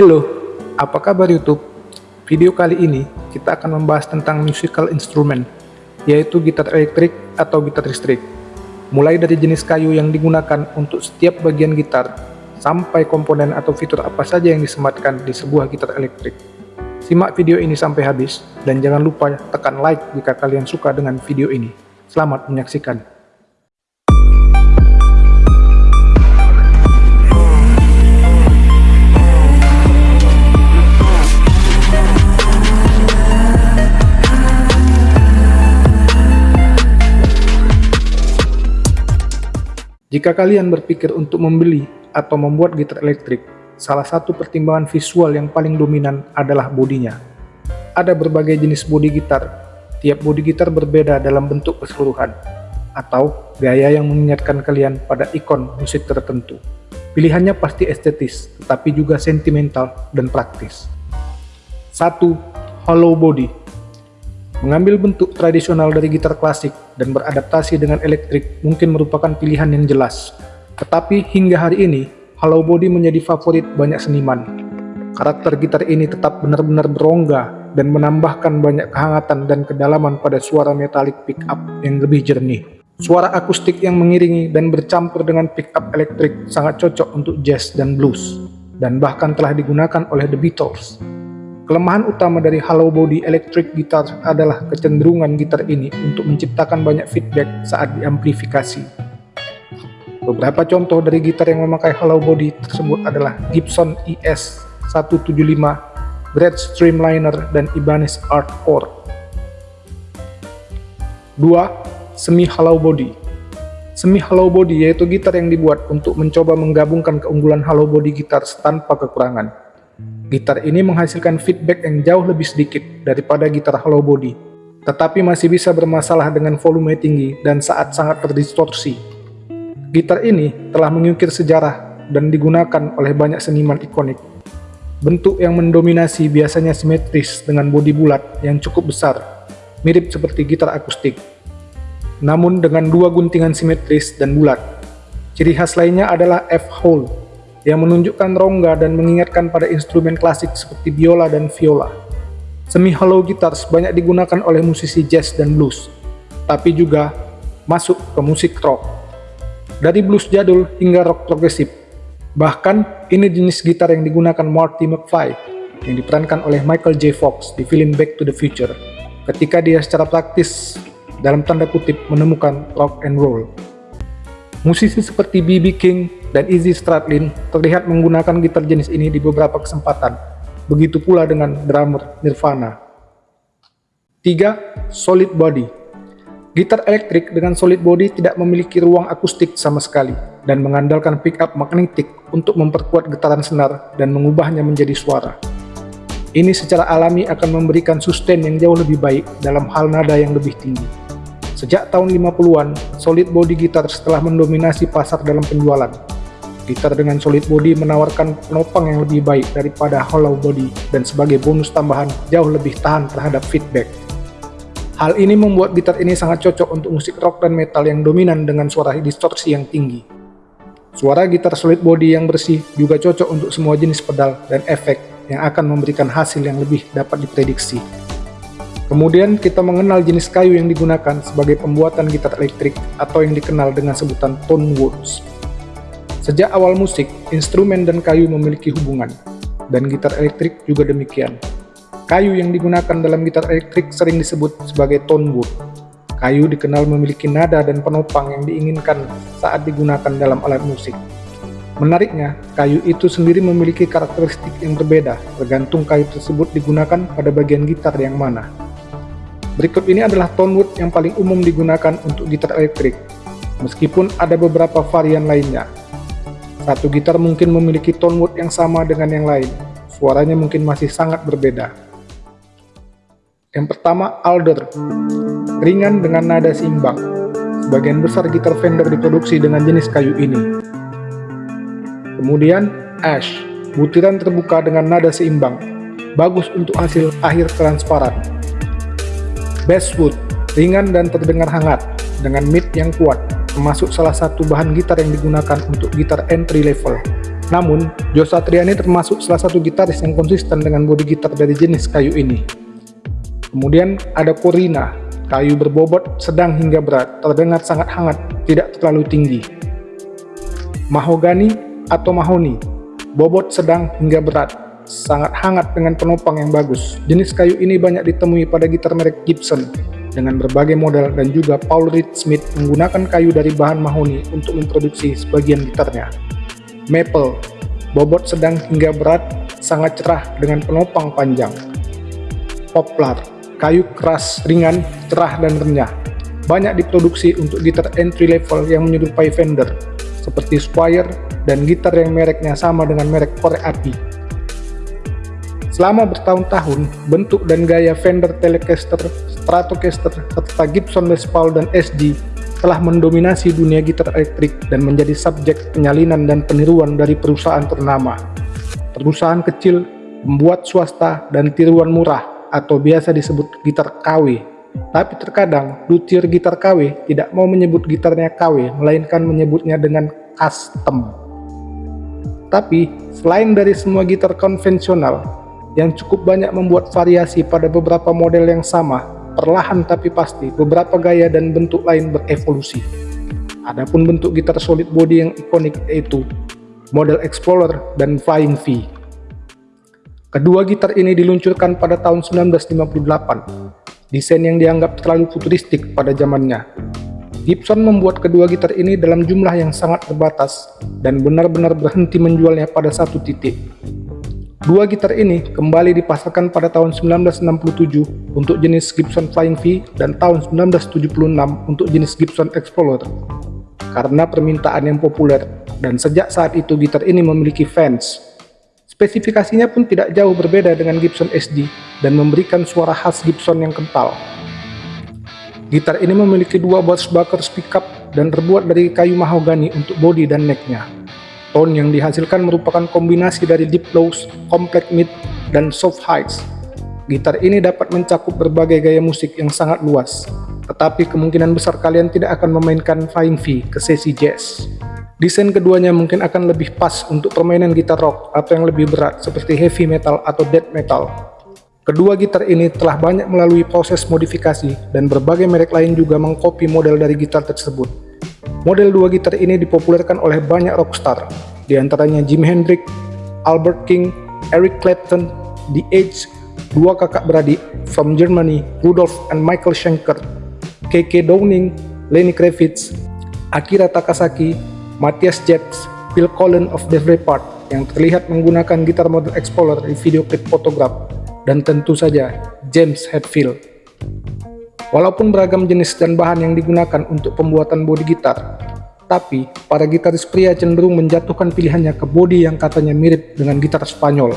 Halo, apa kabar YouTube? Video kali ini kita akan membahas tentang musical instrument, yaitu gitar elektrik atau gitar listrik. Mulai dari jenis kayu yang digunakan untuk setiap bagian gitar, sampai komponen atau fitur apa saja yang disematkan di sebuah gitar elektrik. Simak video ini sampai habis, dan jangan lupa tekan like jika kalian suka dengan video ini. Selamat menyaksikan. Jika kalian berpikir untuk membeli atau membuat gitar elektrik, salah satu pertimbangan visual yang paling dominan adalah bodinya. Ada berbagai jenis bodi gitar, tiap bodi gitar berbeda dalam bentuk keseluruhan, atau gaya yang mengingatkan kalian pada ikon musik tertentu. Pilihannya pasti estetis, tetapi juga sentimental dan praktis. 1. Hollow Body Mengambil bentuk tradisional dari gitar klasik dan beradaptasi dengan elektrik mungkin merupakan pilihan yang jelas. Tetapi hingga hari ini, hollow body menjadi favorit banyak seniman. Karakter gitar ini tetap benar-benar berongga dan menambahkan banyak kehangatan dan kedalaman pada suara metalik pickup yang lebih jernih. Suara akustik yang mengiringi dan bercampur dengan pickup elektrik sangat cocok untuk jazz dan blues, dan bahkan telah digunakan oleh The Beatles. Kelemahan utama dari hollow body electric guitar adalah kecenderungan gitar ini untuk menciptakan banyak feedback saat diamplifikasi. Beberapa contoh dari gitar yang memakai hollow body tersebut adalah Gibson ES 175, Gretsch Streamliner, dan Ibanez Art Core. 2. Semi hollow body Semi hollow body yaitu gitar yang dibuat untuk mencoba menggabungkan keunggulan hollow body gitar tanpa kekurangan. Gitar ini menghasilkan feedback yang jauh lebih sedikit daripada gitar hollow body, tetapi masih bisa bermasalah dengan volume tinggi dan saat sangat terdistorsi. Gitar ini telah mengukir sejarah dan digunakan oleh banyak seniman ikonik. Bentuk yang mendominasi biasanya simetris dengan bodi bulat yang cukup besar, mirip seperti gitar akustik. Namun dengan dua guntingan simetris dan bulat. Ciri khas lainnya adalah F-hole yang menunjukkan rongga dan mengingatkan pada instrumen klasik seperti biola dan viola. Semi-hollow guitars banyak digunakan oleh musisi jazz dan blues, tapi juga masuk ke musik rock. Dari blues jadul hingga rock progresif. Bahkan, ini jenis gitar yang digunakan Marty McFly, yang diperankan oleh Michael J. Fox di film Back to the Future, ketika dia secara praktis, dalam tanda kutip, menemukan rock and roll. Musisi seperti B.B. King dan Izzy Stradlin terlihat menggunakan gitar jenis ini di beberapa kesempatan. Begitu pula dengan drummer Nirvana. 3. Solid Body Gitar elektrik dengan solid body tidak memiliki ruang akustik sama sekali dan mengandalkan pickup magnetik untuk memperkuat getaran senar dan mengubahnya menjadi suara. Ini secara alami akan memberikan sustain yang jauh lebih baik dalam hal nada yang lebih tinggi. Sejak tahun 50-an, solid body gitar setelah mendominasi pasar dalam penjualan. Gitar dengan solid body menawarkan penopang yang lebih baik daripada hollow body dan sebagai bonus tambahan jauh lebih tahan terhadap feedback. Hal ini membuat gitar ini sangat cocok untuk musik rock dan metal yang dominan dengan suara distorsi yang tinggi. Suara gitar solid body yang bersih juga cocok untuk semua jenis pedal dan efek yang akan memberikan hasil yang lebih dapat diprediksi. Kemudian kita mengenal jenis kayu yang digunakan sebagai pembuatan gitar elektrik atau yang dikenal dengan sebutan tone woods. Sejak awal musik, instrumen dan kayu memiliki hubungan, dan gitar elektrik juga demikian. Kayu yang digunakan dalam gitar elektrik sering disebut sebagai tone wood. Kayu dikenal memiliki nada dan penopang yang diinginkan saat digunakan dalam alat musik. Menariknya, kayu itu sendiri memiliki karakteristik yang berbeda, tergantung kayu tersebut digunakan pada bagian gitar yang mana. Berikut ini adalah tone wood yang paling umum digunakan untuk gitar elektrik, meskipun ada beberapa varian lainnya. Satu gitar mungkin memiliki tone wood yang sama dengan yang lain, suaranya mungkin masih sangat berbeda. Yang pertama, alder, ringan dengan nada seimbang. Sebagian besar gitar Fender diproduksi dengan jenis kayu ini. Kemudian, ash, butiran terbuka dengan nada seimbang, bagus untuk hasil akhir transparan. Basswood, ringan dan terdengar hangat, dengan mid yang kuat, termasuk salah satu bahan gitar yang digunakan untuk gitar entry level. Namun, Joe Satriani termasuk salah satu gitaris yang konsisten dengan bodi gitar dari jenis kayu ini. Kemudian ada Corina, kayu berbobot sedang hingga berat, terdengar sangat hangat, tidak terlalu tinggi. Mahogani atau mahoni, bobot sedang hingga berat, sangat hangat dengan penopang yang bagus. Jenis kayu ini banyak ditemui pada gitar merek Gibson, dengan berbagai model dan juga Paul Reed Smith menggunakan kayu dari bahan mahoni untuk memproduksi sebagian gitarnya. Maple, bobot sedang hingga berat, sangat cerah dengan penopang panjang. Poplar, kayu keras, ringan, cerah dan renyah. Banyak diproduksi untuk gitar entry level yang menyerupai Fender, seperti Squire dan gitar yang mereknya sama dengan merek korek api. Selama bertahun-tahun, bentuk dan gaya Fender Telecaster, Stratocaster, serta Gibson Les Paul dan SG telah mendominasi dunia gitar elektrik dan menjadi subjek penyalinan dan peniruan dari perusahaan ternama. Perusahaan kecil, membuat swasta, dan tiruan murah atau biasa disebut gitar KW. Tapi terkadang luthier gitar KW tidak mau menyebut gitarnya KW, melainkan menyebutnya dengan custom. Tapi selain dari semua gitar konvensional, yang cukup banyak membuat variasi pada beberapa model yang sama, perlahan tapi pasti beberapa gaya dan bentuk lain berevolusi. Adapun bentuk gitar solid body yang ikonik yaitu model Explorer dan Flying V. Kedua gitar ini diluncurkan pada tahun 1958, desain yang dianggap terlalu futuristik pada zamannya. Gibson membuat kedua gitar ini dalam jumlah yang sangat terbatas dan benar-benar berhenti menjualnya pada satu titik, Dua gitar ini kembali dipasarkan pada tahun 1967 untuk jenis Gibson Flying V dan tahun 1976 untuk jenis Gibson Explorer. Karena permintaan yang populer, dan sejak saat itu gitar ini memiliki fans. Spesifikasinya pun tidak jauh berbeda dengan Gibson SD dan memberikan suara khas Gibson yang kental. Gitar ini memiliki dua Bushbuckers pickup dan terbuat dari kayu mahogani untuk bodi dan necknya. Tone yang dihasilkan merupakan kombinasi dari deep lows, complex mid, dan soft highs. Gitar ini dapat mencakup berbagai gaya musik yang sangat luas, tetapi kemungkinan besar kalian tidak akan memainkan Flying V ke sesi jazz. Desain keduanya mungkin akan lebih pas untuk permainan gitar rock atau yang lebih berat seperti heavy metal atau death metal. Kedua gitar ini telah banyak melalui proses modifikasi dan berbagai merek lain juga mengkopi model dari gitar tersebut. Model dua gitar ini dipopulerkan oleh banyak rockstar, di antaranya Jim Hendrix, Albert King, Eric Clapton, The Edge, dua kakak beradik from Germany, Rudolf and Michael Schenker, KK Downing, Lenny Kravitz, Akira Takasaki, Matthias Jets, Phil Collins of Def Leppard yang terlihat menggunakan gitar model Explorer di video klip fotograf, dan tentu saja James Hetfield. Walaupun beragam jenis dan bahan yang digunakan untuk pembuatan bodi gitar, tapi para gitaris pria cenderung menjatuhkan pilihannya ke bodi yang katanya mirip dengan gitar Spanyol.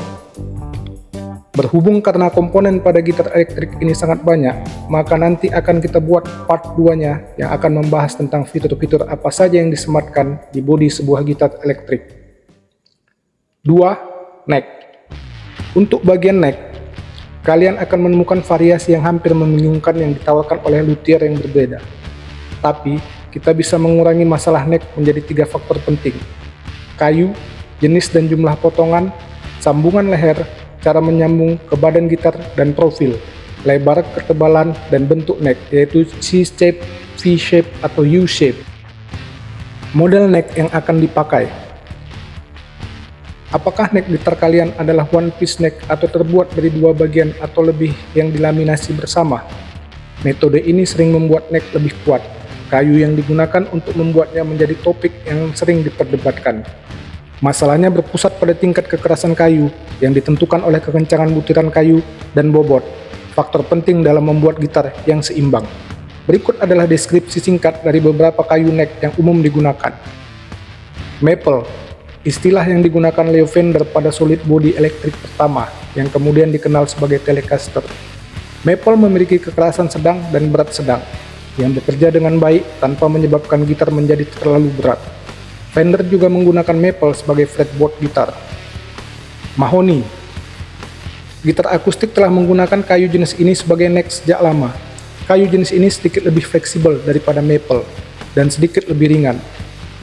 Berhubung karena komponen pada gitar elektrik ini sangat banyak, maka nanti akan kita buat part 2-nya yang akan membahas tentang fitur-fitur apa saja yang disematkan di bodi sebuah gitar elektrik. 2. Neck Untuk bagian neck, kalian akan menemukan variasi yang hampir membingungkan yang ditawarkan oleh luthier yang berbeda. Tapi, kita bisa mengurangi masalah neck menjadi tiga faktor penting. Kayu, jenis dan jumlah potongan, sambungan leher, cara menyambung ke badan gitar, dan profil, lebar, ketebalan, dan bentuk neck, yaitu C-shape, V-shape, atau U-shape. Model neck yang akan dipakai Apakah neck gitar kalian adalah one piece neck atau terbuat dari dua bagian atau lebih yang dilaminasi bersama? Metode ini sering membuat neck lebih kuat. Kayu yang digunakan untuk membuatnya menjadi topik yang sering diperdebatkan. Masalahnya berpusat pada tingkat kekerasan kayu yang ditentukan oleh kekencangan butiran kayu dan bobot, faktor penting dalam membuat gitar yang seimbang. Berikut adalah deskripsi singkat dari beberapa kayu neck yang umum digunakan. Maple Istilah yang digunakan Leo Fender pada solid body elektrik pertama, yang kemudian dikenal sebagai Telecaster. Maple memiliki kekerasan sedang dan berat sedang, yang bekerja dengan baik tanpa menyebabkan gitar menjadi terlalu berat. Fender juga menggunakan maple sebagai fretboard gitar. Mahoni Gitar akustik telah menggunakan kayu jenis ini sebagai neck sejak lama. Kayu jenis ini sedikit lebih fleksibel daripada maple, dan sedikit lebih ringan,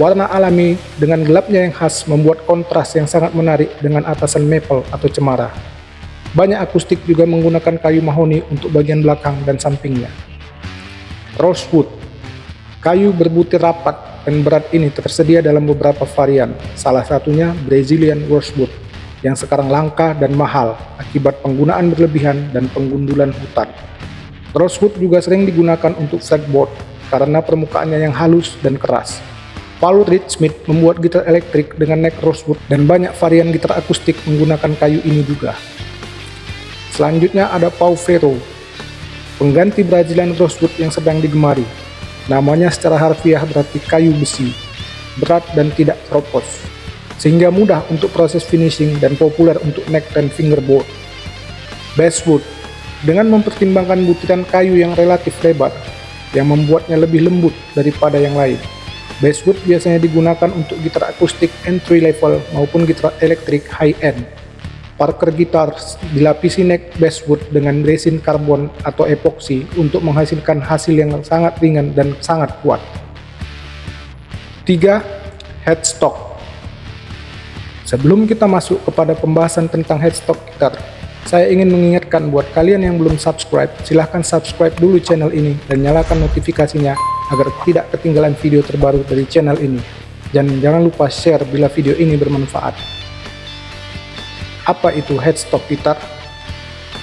Warna alami dengan gelapnya yang khas membuat kontras yang sangat menarik dengan atasan maple atau cemara. Banyak akustik juga menggunakan kayu mahoni untuk bagian belakang dan sampingnya. Rosewood Kayu berbutir rapat dan berat ini tersedia dalam beberapa varian, salah satunya Brazilian Rosewood yang sekarang langka dan mahal akibat penggunaan berlebihan dan penggundulan hutan. Rosewood juga sering digunakan untuk fretboard karena permukaannya yang halus dan keras. Paul Reed Smith membuat gitar elektrik dengan neck rosewood dan banyak varian gitar akustik menggunakan kayu ini juga. Selanjutnya ada Pau Ferro, pengganti Brazilian rosewood yang sedang digemari. Namanya secara harfiah berarti kayu besi, berat dan tidak keropos sehingga mudah untuk proses finishing dan populer untuk neck dan fingerboard. Basswood, dengan mempertimbangkan butiran kayu yang relatif lebar, yang membuatnya lebih lembut daripada yang lain. Basswood biasanya digunakan untuk gitar akustik entry level maupun gitar elektrik high-end. Parker Guitars dilapisi neck basswood dengan resin karbon atau epoxy untuk menghasilkan hasil yang sangat ringan dan sangat kuat. 3. Headstock Sebelum kita masuk kepada pembahasan tentang headstock gitar, saya ingin mengingatkan buat kalian yang belum subscribe, silahkan subscribe dulu channel ini dan nyalakan notifikasinya agar tidak ketinggalan video terbaru dari channel ini. Dan jangan lupa share bila video ini bermanfaat. Apa itu headstock gitar?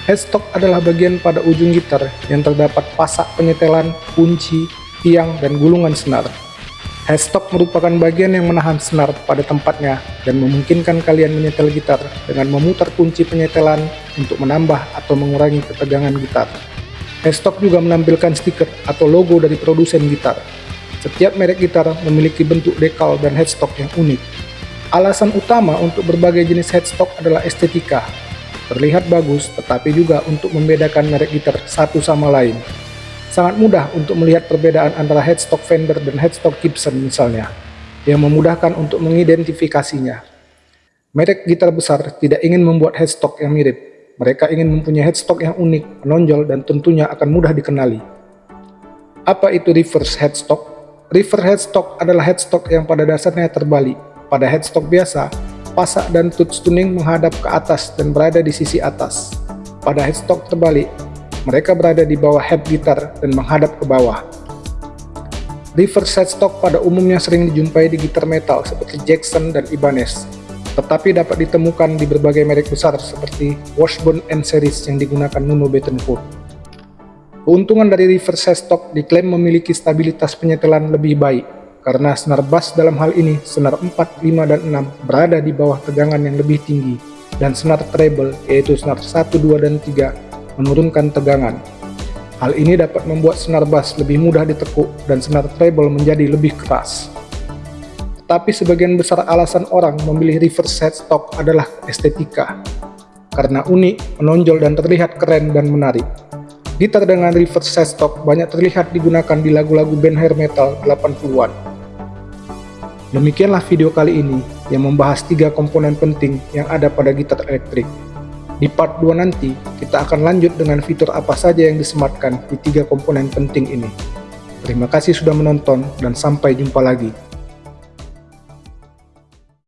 Headstock adalah bagian pada ujung gitar yang terdapat pasak penyetelan, kunci, tiang, dan gulungan senar. Headstock merupakan bagian yang menahan senar pada tempatnya dan memungkinkan kalian menyetel gitar dengan memutar kunci penyetelan untuk menambah atau mengurangi ketegangan gitar. Headstock juga menampilkan stiker atau logo dari produsen gitar. Setiap merek gitar memiliki bentuk dekal dan headstock yang unik. Alasan utama untuk berbagai jenis headstock adalah estetika. Terlihat bagus, tetapi juga untuk membedakan merek gitar satu sama lain. Sangat mudah untuk melihat perbedaan antara headstock Fender dan headstock Gibson misalnya, yang memudahkan untuk mengidentifikasinya. Merek gitar besar tidak ingin membuat headstock yang mirip, mereka ingin mempunyai headstock yang unik, menonjol, dan tentunya akan mudah dikenali. Apa itu reverse headstock? Reverse headstock adalah headstock yang pada dasarnya terbalik. Pada headstock biasa, pasak dan touch tuning menghadap ke atas dan berada di sisi atas. Pada headstock terbalik, mereka berada di bawah head gitar dan menghadap ke bawah. Reverse headstock pada umumnya sering dijumpai di gitar metal seperti Jackson dan Ibanez, tetapi dapat ditemukan di berbagai merek besar seperti Washburn and Series yang digunakan Nuno Bettencourt. Keuntungan dari reverse headstock diklaim memiliki stabilitas penyetelan lebih baik, karena senar bass dalam hal ini, senar 4, 5, dan 6 berada di bawah tegangan yang lebih tinggi, dan senar treble, yaitu senar 1, 2, dan 3 menurunkan tegangan. Hal ini dapat membuat senar bass lebih mudah ditekuk dan senar treble menjadi lebih keras. Tapi sebagian besar alasan orang memilih reverse headstock adalah estetika. Karena unik, menonjol dan terlihat keren dan menarik. Gitar dengan reverse headstock banyak terlihat digunakan di lagu-lagu band hair metal 80-an. Demikianlah video kali ini yang membahas tiga komponen penting yang ada pada gitar elektrik. Di part 2 nanti, kita akan lanjut dengan fitur apa saja yang disematkan di tiga komponen penting ini. Terima kasih sudah menonton dan sampai jumpa lagi.